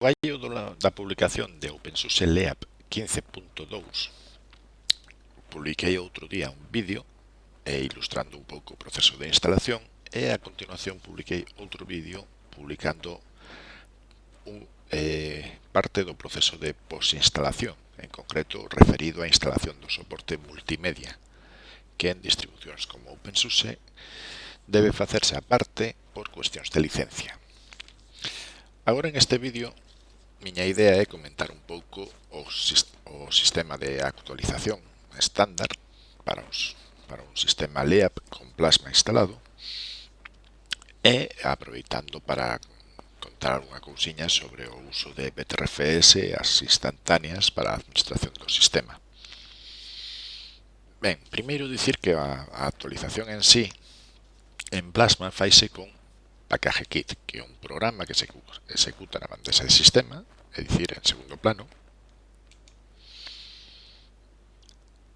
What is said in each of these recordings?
gallo da publicación de OpenSUSE LEAP 15.2 publiquei outro día un vídeo e ilustrando un pouco o proceso de instalación e a continuación publiquei outro vídeo publicando un, eh, parte do proceso de posinstalación, en concreto referido á instalación do soporte multimedia, que en distribucións como OpenSUSE debe facerse aparte por cuestións de licencia. Agora en este vídeo miña idea é comentar un pouco o, o sistema de actualización estándar para, os, para un sistema LEAP con plasma instalado e aproveitando para contar unha cousiña sobre o uso de BTRFS e as instantáneas para a administración do sistema. Ben, primeiro dicir que a, a actualización en sí en Plasma faise con package kit, que é un programa que se ejecuta na bandeja de sistema, é dicir, en segundo plano,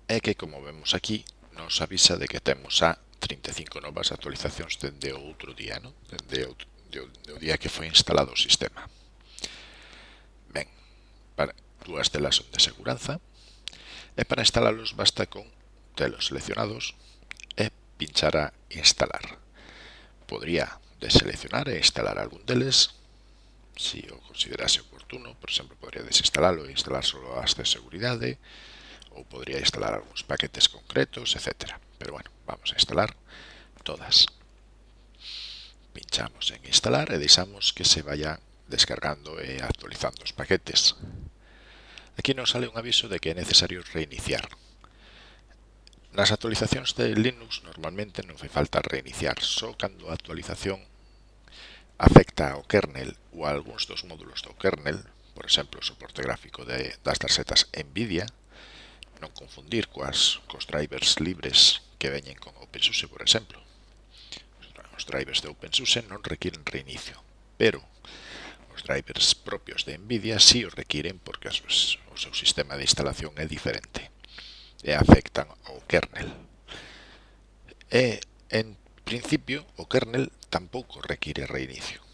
e que, como vemos aquí, nos avisa de que temos a 35 novas actualizacións dende o outro día, no? Dende o, de, o día que foi instalado o sistema. Ben, para, dúas delas son de seguranza, e para instalalos basta con telos seleccionados e pinchar a instalar. Podría deseleccionar e instalar algún deles si o considerase oportuno, por exemplo, podría desinstalarlo e instalar solo as de seguridade ou podría instalar algúns paquetes concretos, etc. Pero bueno, vamos a instalar todas. Pinchamos en instalar e deixamos que se vaya descargando e actualizando os paquetes. Aquí nos sale un aviso de que é necesario reiniciar. Nas actualizacións de Linux normalmente non fai falta reiniciar, só cando a actualización afecta ao kernel ou a algúns dos módulos do kernel, por exemplo, o soporte gráfico de, das tarxetas NVIDIA, non confundir coas cos drivers libres que veñen con OpenSUSE, por exemplo. Os drivers de OpenSUSE non requiren reinicio, pero os drivers propios de NVIDIA si sí os requiren porque o seu sistema de instalación é diferente e afectan ao kernel. E, en principio, o kernel tampouco require reinicio,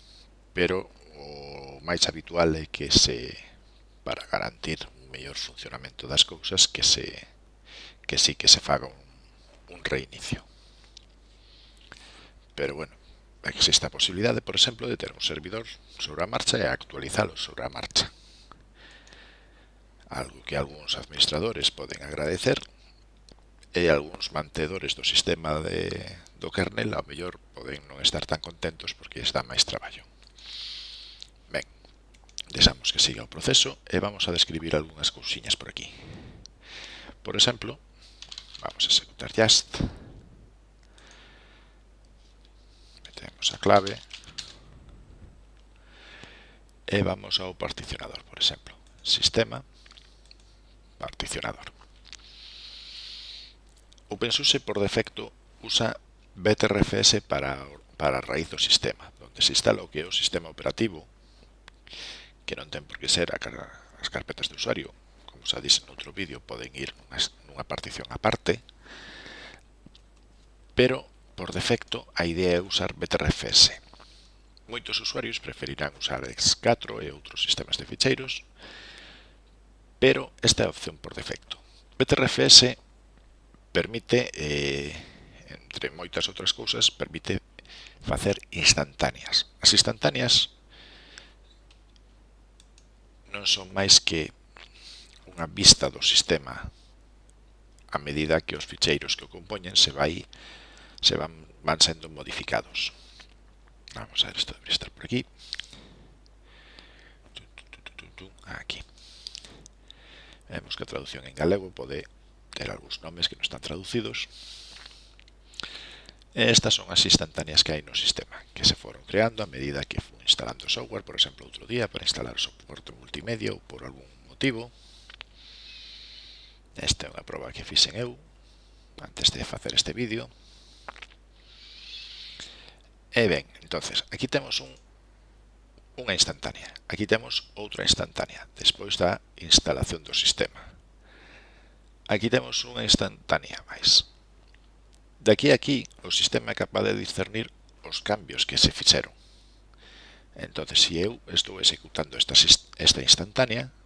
pero o máis habitual é que se para garantir un mellor funcionamento das cousas que se que sí que se faga un, un reinicio. Pero bueno, existe a posibilidade, por exemplo, de ter un servidor sobre a marcha e actualizalo sobre a marcha. Algo que algúns administradores poden agradecer e algúns mantedores do sistema de, do kernel ao mellor poden non estar tan contentos porque está máis traballo. Ben, deixamos que siga o proceso e vamos a describir algunhas cousiñas por aquí. Por exemplo, vamos a executar just, metemos a clave e vamos ao particionador, por exemplo, sistema, particionador. OpenSUSE por defecto usa BTRFS para, para a raíz do sistema, onde se instala o que é o sistema operativo, que non ten por que ser a, as carpetas de usuario, como xa dixen noutro vídeo, poden ir nunha, nunha partición aparte, pero por defecto a idea é usar BTRFS. Moitos usuarios preferirán usar X4 e outros sistemas de ficheiros, pero esta é a opción por defecto. BTRFS permite, eh, entre moitas outras cousas, permite facer instantáneas. As instantáneas non son máis que unha vista do sistema a medida que os ficheiros que o compoñen se vai se van, van sendo modificados. Vamos a ver, isto debería estar por aquí. Aquí. Vemos que a traducción en galego pode ter algúns nomes que non están traducidos. E estas son as instantáneas que hai no sistema, que se foron creando a medida que fui instalando software, por exemplo, outro día para instalar soporte multimedia ou por algún motivo. Esta é unha proba que fixen eu antes de facer este vídeo. E ben, entonces, aquí temos un, unha instantánea. Aquí temos outra instantánea despois da instalación do sistema. Aquí temos unha instantánea máis. De aquí a aquí, o sistema é capaz de discernir os cambios que se fixeron. Entón, se eu estou executando esta, esta instantánea,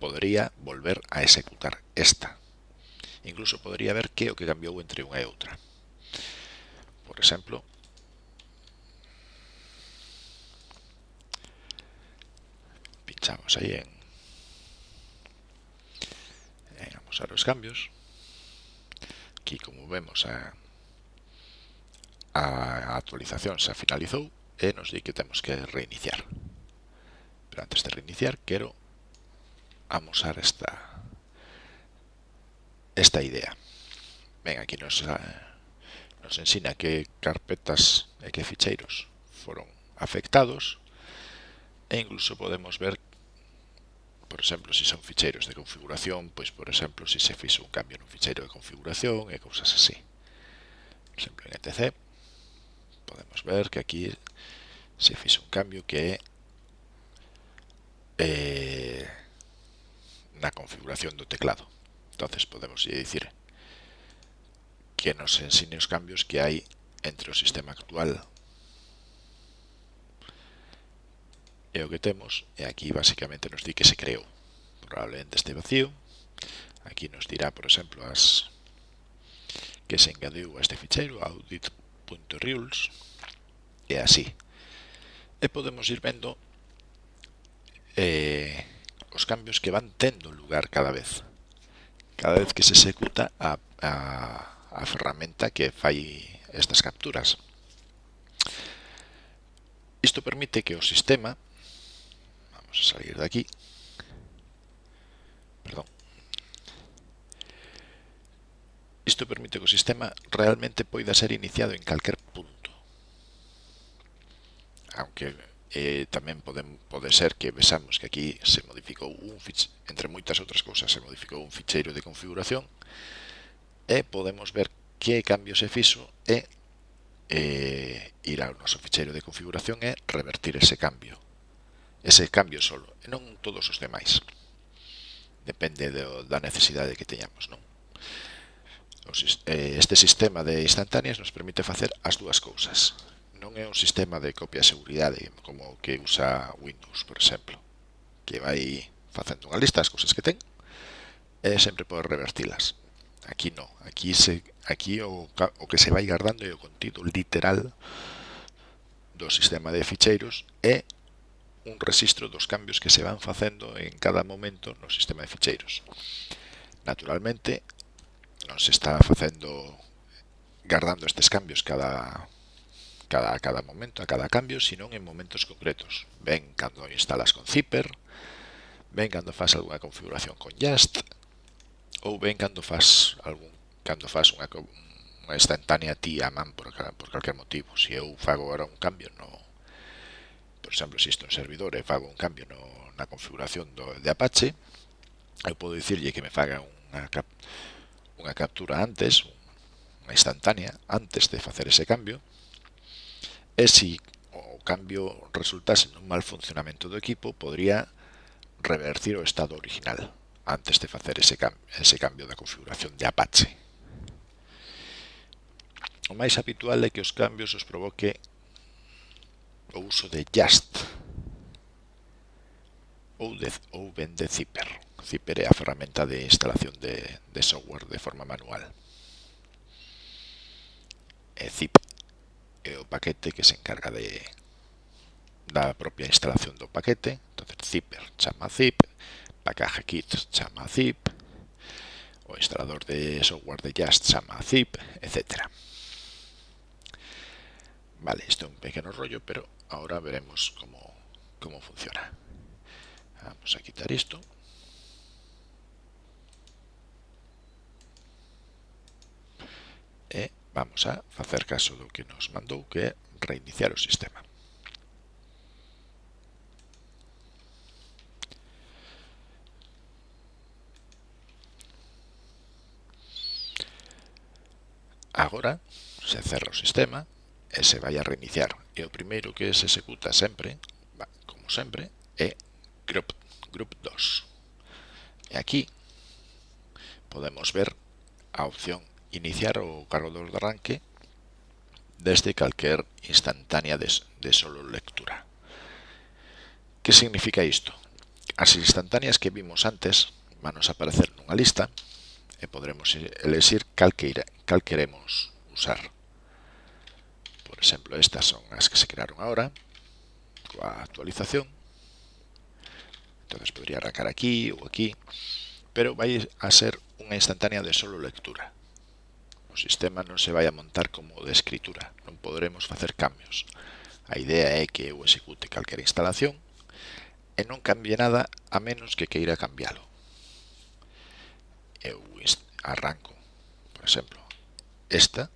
podría volver a executar esta. Incluso podría ver que o que cambiou entre unha e outra. Por exemplo, pinchamos aí en vamos a los cambios. Aquí como vemos a, a actualización se finalizou e nos di que temos que reiniciar. Pero antes de reiniciar quero amosar esta esta idea. Ben, aquí nos, nos ensina que carpetas e que ficheiros foron afectados e incluso podemos ver por exemplo, se son ficheiros de configuración, pois, por exemplo, se se fixo un cambio nun ficheiro de configuración e cousas así. Por exemplo, en etc podemos ver que aquí se fixo un cambio que é eh, na configuración do teclado. entonces podemos dicir que nos ensine os cambios que hai entre o sistema actual é o que temos e aquí basicamente nos di que se creou. Probablemente este vacío. Aquí nos dirá por exemplo as que se engadiu a este ficheiro audit.rules e así. E podemos ir vendo eh, os cambios que van tendo lugar cada vez. Cada vez que se executa a, a, a ferramenta que fai estas capturas. Isto permite que o sistema Vamos a salir de aquí. Perdón. Isto permite que o sistema realmente poida ser iniciado en calquer punto. Aunque eh, tamén pode, pode ser que vexamos que aquí se modificou un ficheiro, entre moitas outras cousas, se modificou un ficheiro de configuración e podemos ver que cambio se fixo e eh, ir ao noso ficheiro de configuración e revertir ese cambio ese cambio solo, e non todos os demais. Depende do, da necesidade que teñamos, non? Eh, este sistema de instantáneas nos permite facer as dúas cousas. Non é un sistema de copia de seguridade como o que usa Windows, por exemplo, que vai facendo unha lista das cousas que ten e sempre pode revertilas. Aquí non, aquí se aquí o, o que se vai guardando é o contido literal do sistema de ficheiros e un rexistro dos cambios que se van facendo en cada momento no sistema de ficheiros. Naturalmente, non se está facendo guardando estes cambios cada cada a cada momento, a cada cambio, sino en momentos concretos. Ven cando instalas con Zipper, ven cando fas algunha configuración con Just, ou ven cando fas algún cando fas unha, unha instantánea ti a man por, por calquer motivo. Se eu fago agora un cambio no, por exemplo, se isto un servidor e fago un cambio no, na configuración do, de Apache, eu podo dicirlle que me faga unha, cap, unha captura antes, unha instantánea, antes de facer ese cambio, e se o cambio resultase nun mal funcionamento do equipo, podría revertir o estado original antes de facer ese, cam ese cambio da configuración de Apache. O máis habitual é que os cambios os provoque o uso de Just ou, de, ou ben de Zipper. Zipper é a ferramenta de instalación de, de software de forma manual. E Zip é o paquete que se encarga de da propia instalación do paquete. Entonces, zipper chama zip, package kit chama zip, o instalador de software de Just chama zip, etc. Vale, isto é un pequeno rollo, pero ahora veremos cómo, cómo funciona. Vamos a quitar esto. E vamos a facer caso do que nos mandou que é reiniciar o sistema. Agora se cerra o sistema e se vai a reiniciar. E o primeiro que se executa sempre, como sempre, é group, group 2. E aquí podemos ver a opción iniciar o cargador de arranque desde calquer instantánea de, de solo lectura. Que significa isto? As instantáneas que vimos antes van a aparecer nunha lista e podremos elegir cal, que cal queremos usar. Por exemplo, estas son as que se crearon ahora, coa actualización. Entonces podría arrancar aquí ou aquí, pero vai a ser unha instantánea de solo lectura. O sistema non se vai a montar como de escritura, non poderemos facer cambios. A idea é que eu execute calquera instalación e non cambie nada a menos que queira cambialo. Eu arranco, por exemplo, esta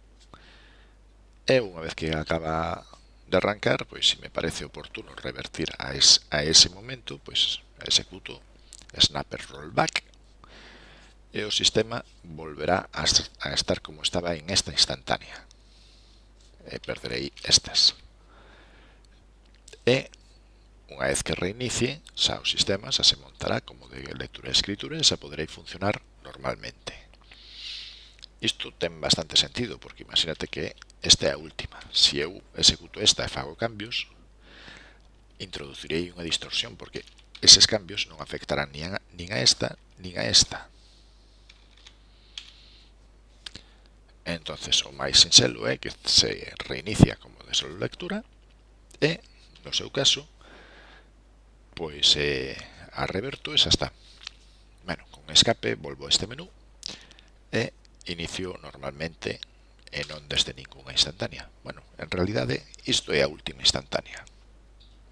E unha vez que acaba de arrancar, pois se me parece oportuno revertir a, es, a ese momento, pois executo snapper rollback e o sistema volverá a, a estar como estaba en esta instantánea. E perderei estas. E unha vez que reinicie, xa o sistema xa se montará como de lectura e escritura e xa poderei funcionar normalmente. Isto ten bastante sentido, porque imagínate que esta é a última. Se eu executo esta e fago cambios, introducirei unha distorsión, porque eses cambios non afectarán nin a, nin a esta, nin a esta. entonces o máis sinxelo é que se reinicia como de solo lectura e, no seu caso, pois eh, a reverto e xa está. Bueno, con escape volvo a este menú e inicio normalmente e non desde ninguna instantánea. Bueno, en realidade, isto é a última instantánea.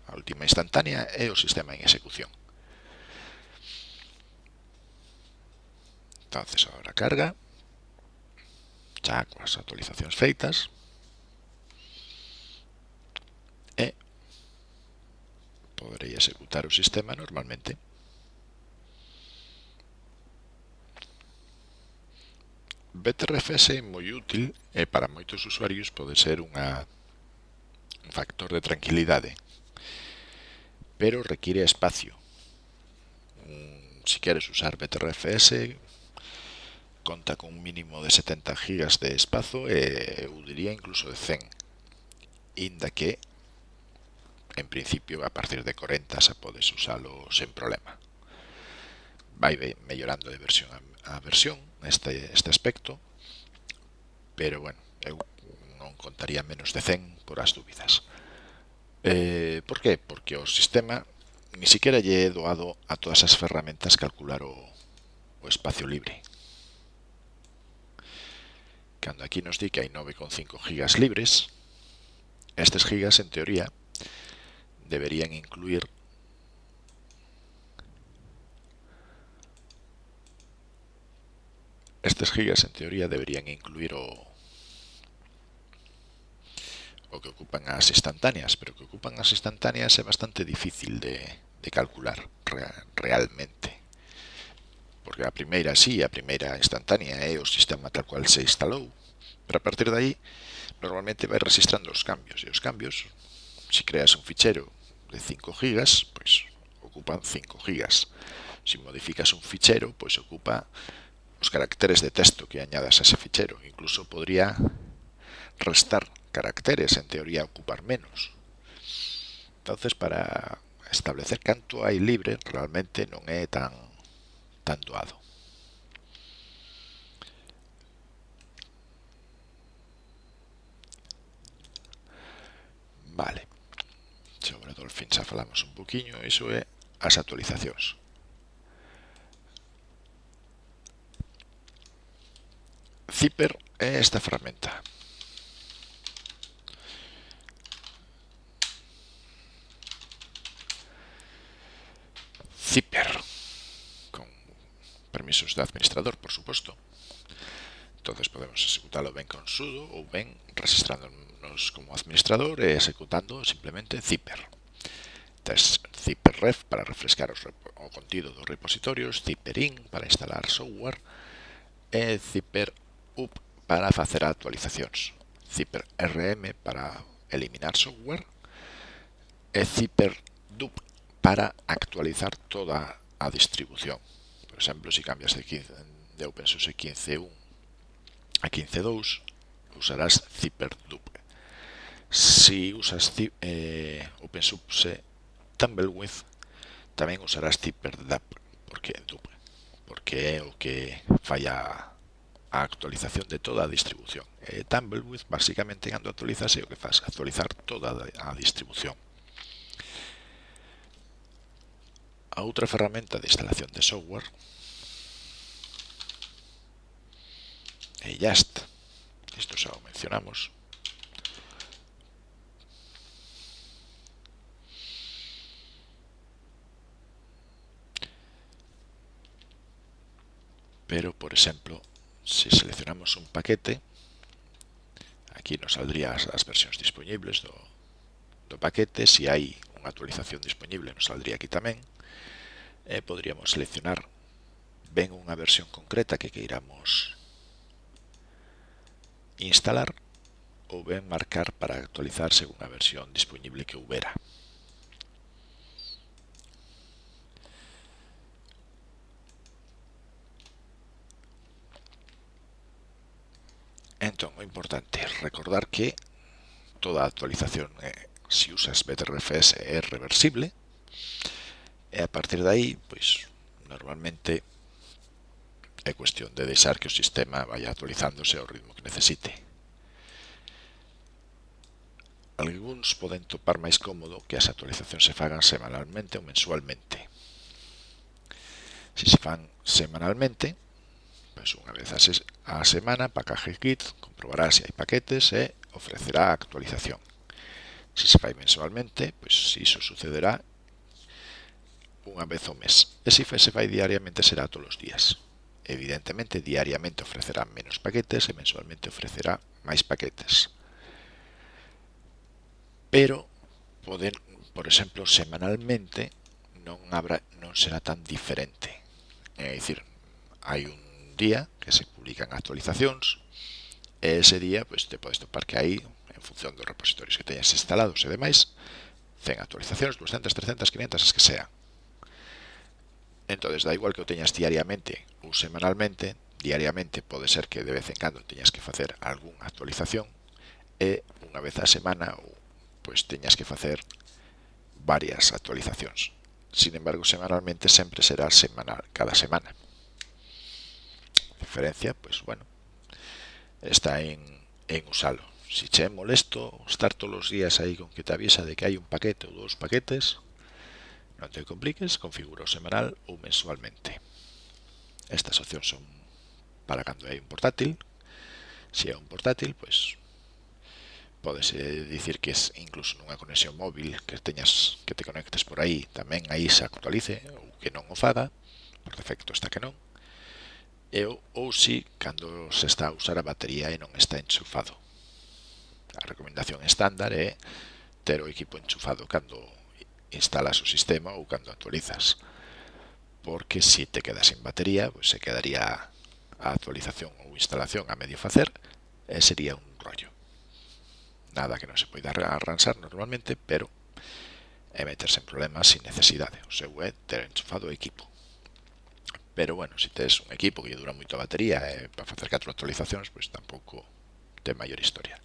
A última instantánea é o sistema en execución. Entonces, agora carga. Xa coas actualizacións feitas. E poderei executar o sistema normalmente. BTRFS é moi útil e para moitos usuarios pode ser unha, un factor de tranquilidade, pero require espacio. Se si queres usar BTRFS, conta con un mínimo de 70 GB de espazo e eu diría incluso de 100, inda que en principio a partir de 40 xa podes usalo sen problema vai mellorando de versión a a versión este, este aspecto, pero bueno, eu non contaría menos de 100 por as dúbidas. Eh, por qué? Porque o sistema ni siquiera lle é doado a todas as ferramentas calcular o, o espacio libre. Cando aquí nos di que hai 9,5 gigas libres, estes gigas, en teoría, deberían incluir Estes gigas, en teoría, deberían incluir o o que ocupan as instantáneas, pero que ocupan as instantáneas é bastante difícil de, de calcular realmente. Porque a primeira sí, a primeira instantánea é o sistema tal cual se instalou, pero a partir de aí normalmente vai registrando os cambios, e os cambios, se creas un fichero de 5 gigas, pois ocupan 5 gigas. Se modificas un fichero, pois ocupa los caracteres de texto que añadas a ese fichero. Incluso podría restar caracteres, en teoría ocupar menos. Entonces, para establecer canto hai libre, realmente non é tan, tan doado. Vale. Sobre Dolphin xa falamos un poquinho, iso é as actualizacións. zipper é esta ferramenta. Zipper, con permisos de administrador, por suposto. Entonces podemos executalo ben con sudo ou ben registrándonos como administrador e executando simplemente zipper. Entonces, zipper ref para refrescar os, o contido dos repositorios, zipper in para instalar software e zipper up para facer actualizacións, ziprrm para eliminar software e ziprdup para actualizar toda a distribución. Por exemplo, se si cambias de, 15, de OpenSUSE 15.1 a 15.2, usarás ziprdup. Si usas eh, OpenSUSE Tumbleweed, tamén usarás ziprdup, porque dup, porque é o que falla a actualización de toda a distribución. E Tumbleweed basicamente cando actualizase o que faz actualizar toda a distribución. A outra ferramenta de instalación de software é Just. Isto xa o mencionamos. Pero, por exemplo, si seleccionamos un paquete, aquí nos saldría as, as versións disponibles do, do paquete, se si hai unha actualización disponible nos saldría aquí tamén, e podríamos seleccionar ben unha versión concreta que queiramos instalar ou ben marcar para actualizar según a versión disponible que houbera. Entón, o importante é recordar que toda actualización, eh, se usas BTRFS, é reversible. E a partir de aí, pois, normalmente é cuestión de deixar que o sistema vaya actualizándose ao ritmo que necesite. Alguns poden topar máis cómodo que as actualizacións se fagan semanalmente ou mensualmente. Se se fan semanalmente, Pois unha vez a semana, Package Kit comprobará eh, se hai paquetes e ofrecerá a actualización. Se se fai mensualmente, pois iso sucederá unha vez ao mes. E se se fai diariamente será todos os días. Evidentemente, diariamente ofrecerá menos paquetes e mensualmente ofrecerá máis paquetes. Pero poden, por exemplo, semanalmente non habrá non será tan diferente. É dicir, hai un día que se publican actualizacións e ese día pois, te podes topar que aí en función dos repositorios que teñas instalados e demais 100 actualizacións, 200, 300, 500, as que sean entonces da igual que o teñas diariamente ou semanalmente diariamente pode ser que de vez en cando teñas que facer algunha actualización e unha vez a semana ou pois teñas que facer varias actualizacións. Sin embargo, semanalmente sempre será semanal cada semana diferencia, pues bueno, está en, en usarlo. Si che é molesto estar todos os días aí con que te avisa de que hai un paquete ou dous paquetes, non te compliques, configura o semanal ou mensualmente. Estas opcións son para cando hai un portátil. Se é un portátil, pois podes eh, dicir que es incluso nunha conexión móvil que teñas que te conectes por aí tamén aí se actualice ou que non o faga por defecto está que non e ou si cando se está a usar a batería e non está enchufado. A recomendación estándar é ter o equipo enchufado cando instalas o sistema ou cando actualizas. Porque se te quedas sin batería, pois pues se quedaría a actualización ou instalación a medio facer e sería un rollo. Nada que non se poida arranxar normalmente, pero é meterse en problemas sin necesidade. O seu é ter enchufado o equipo. Pero bueno, se si tes un equipo que dura moito a batería e para facer catro actualizacións, pois tampouco ten maior historia.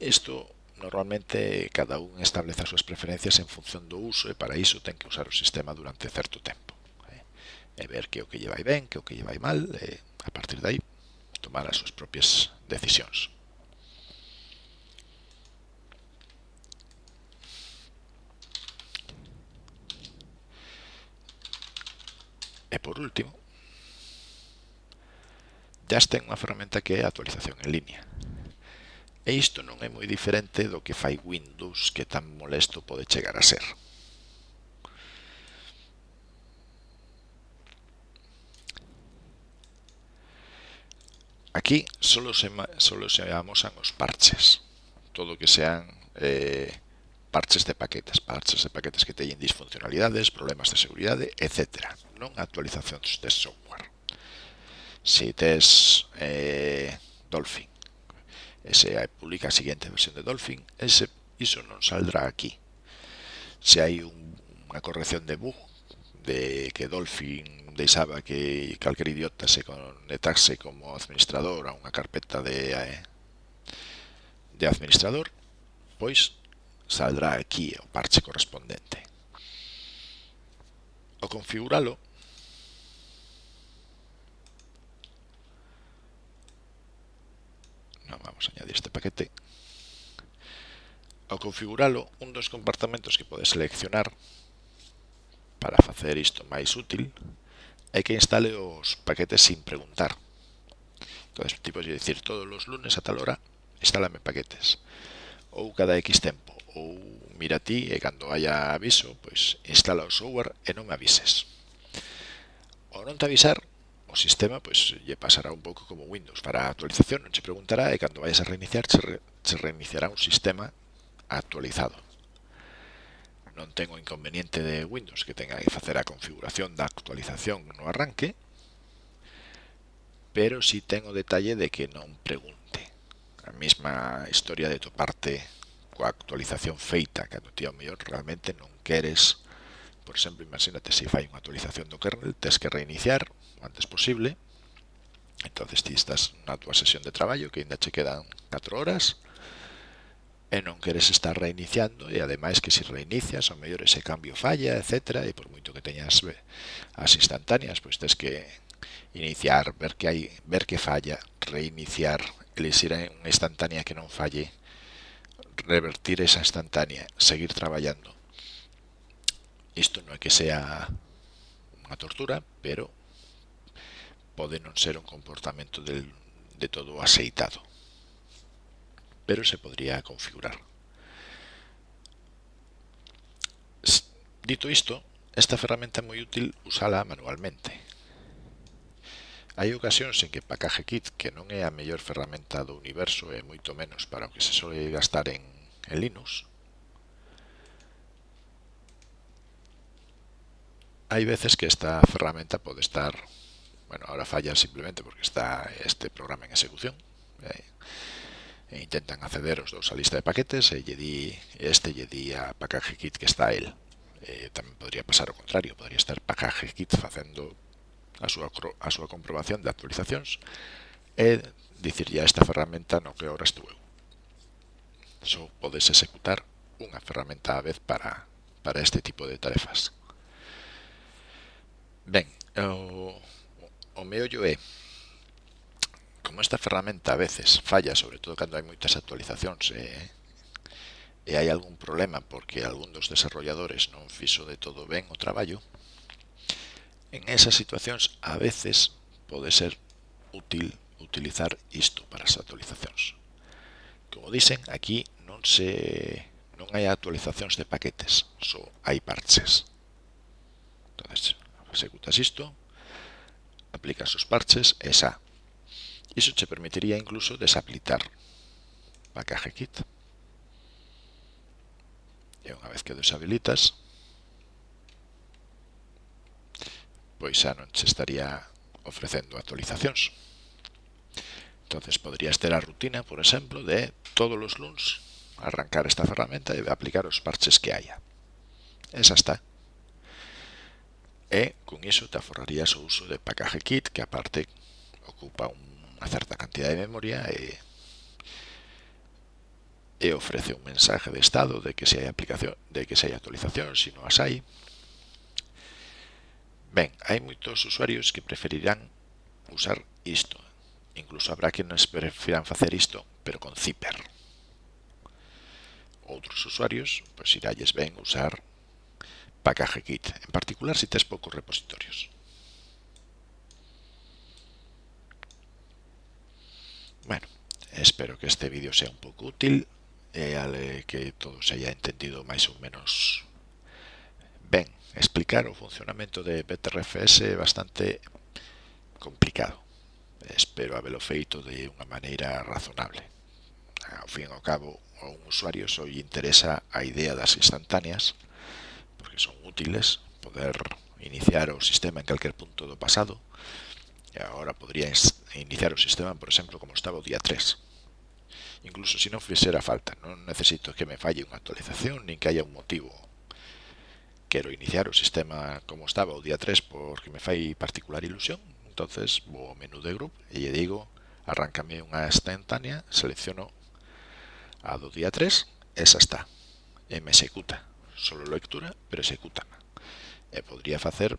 Isto normalmente cada un establece as súas preferencias en función do uso e para iso ten que usar o sistema durante certo tempo. Eh? E ver que o que lle vai ben, que o que lle vai mal, e a partir de aí tomar as súas propias decisións. E por último, jazz ten unha ferramenta que é a actualización en línea. E isto non é moi diferente do que fai Windows que tan molesto pode chegar a ser. Aquí solo se, solo se amosan os parches. Todo que sean eh, parches de paquetes, parches de paquetes que teñen disfuncionalidades, problemas de seguridade, etc. Non actualizacións de software. Se tes eh, Dolphin, e se publica a seguinte versión de Dolphin, ese, iso non saldrá aquí. Se hai un, unha corrección de bug, de que Dolphin deixaba que calquer idiota se conectase como administrador a unha carpeta de, eh, de administrador, pois saldrá aquí o parche correspondente. O configúralo No, vamos a añadir este paquete. Ao configuralo un dos compartamentos que podes seleccionar para facer isto máis útil é que instale os paquetes sin preguntar. Entón, tipo de dicir todos os lunes a tal hora instálame paquetes ou cada X tempo ou mira ti e cando haya aviso, pois instala o software e non me avises. O non te avisar, o sistema pois lle pasará un pouco como Windows. Para a actualización non che preguntará e cando vayas a reiniciar, che, re, che reiniciará un sistema actualizado. Non ten o inconveniente de Windows que tenga que facer a configuración da actualización no arranque, pero si sí ten o detalle de que non pregunte. A mesma historia de toparte parte actualización feita, cando ti ao mellor realmente non queres, por exemplo, imagínate se fai unha actualización do kernel, tes que reiniciar o antes posible, entonces ti estás na túa sesión de traballo que ainda che quedan 4 horas, e non queres estar reiniciando e ademais que se reinicias ao mellor ese cambio falla, etc. E por moito que teñas as instantáneas, pois tens que iniciar, ver que hai, ver que falla, reiniciar, elixir unha instantánea que non falle revertir esa instantánea, seguir traballando. Isto non é que sea unha tortura, pero pode non ser un comportamento del, de todo aceitado pero se podría configurar. Dito isto, esta ferramenta é moi útil usala manualmente. Hai ocasións en que Package Kit, que non é a mellor ferramenta do universo e moito menos para o que se sole gastar en, en Linux, hai veces que esta ferramenta pode estar, bueno, ahora falla simplemente porque está este programa en execución, eh? e intentan acceder os dous a lista de paquetes e lle di, este lle di a package kit que está el. Eh, tamén podría pasar o contrario, podría estar package kit facendo a súa, a súa comprobación de actualizacións e dicirlle a esta ferramenta no que ahora estou eu. Só podes executar unha ferramenta á vez para, para este tipo de tarefas. Ben, o, o meollo é como esta ferramenta a veces falla, sobre todo cando hai moitas actualizacións e, e hai algún problema porque algún dos desarrolladores non fixo de todo ben o traballo, En esas situacións a veces pode ser útil utilizar isto para as actualizacións. Como dicen, aquí non se non hai actualizacións de paquetes, só hai parches. Entonces, executas isto, aplicas os parches e xa. Iso che permitiría incluso desaplicar package kit. E unha vez que deshabilitas, pois xa non se estaría ofrecendo actualizacións. Entonces podrías ter a rutina, por exemplo, de todos os luns arrancar esta ferramenta e aplicar os parches que haya. Esa está. E con iso te aforrarías o uso de package kit, que aparte ocupa unha certa cantidad de memoria e e ofrece un mensaje de estado de que se hai aplicación, de que se hai actualización, se non as hai, Ben, hai moitos usuarios que preferirán usar isto. Incluso habrá quenes prefiran facer isto, pero con Zipper. Outros usuarios, pois iralles ben usar PackageKit, en particular se tes poucos repositorios. Bueno, espero que este vídeo sea un pouco útil eh, e ale que todos haya entendido máis ou menos ben, explicar o funcionamento de BTRFS é bastante complicado. Espero habelo feito de unha maneira razonable. Ao fin e ao cabo, a un usuario só lle interesa a idea das instantáneas, porque son útiles, poder iniciar o sistema en calquer punto do pasado, e agora podría iniciar o sistema, por exemplo, como estaba o día 3. Incluso se non fixera falta, non necesito que me falle unha actualización, nin que haya un motivo quero iniciar o sistema como estaba o día 3 porque me fai particular ilusión. Entonces vou ao menú de group e lle digo arráncame unha instantánea selecciono a do día 3 esa está e me executa. Solo lectura pero executa. E podría facer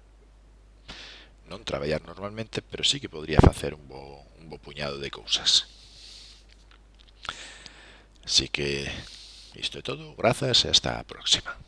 non traballar normalmente pero sí que podría facer un bo, un bo puñado de cousas. Así que isto é todo, grazas e hasta a próxima.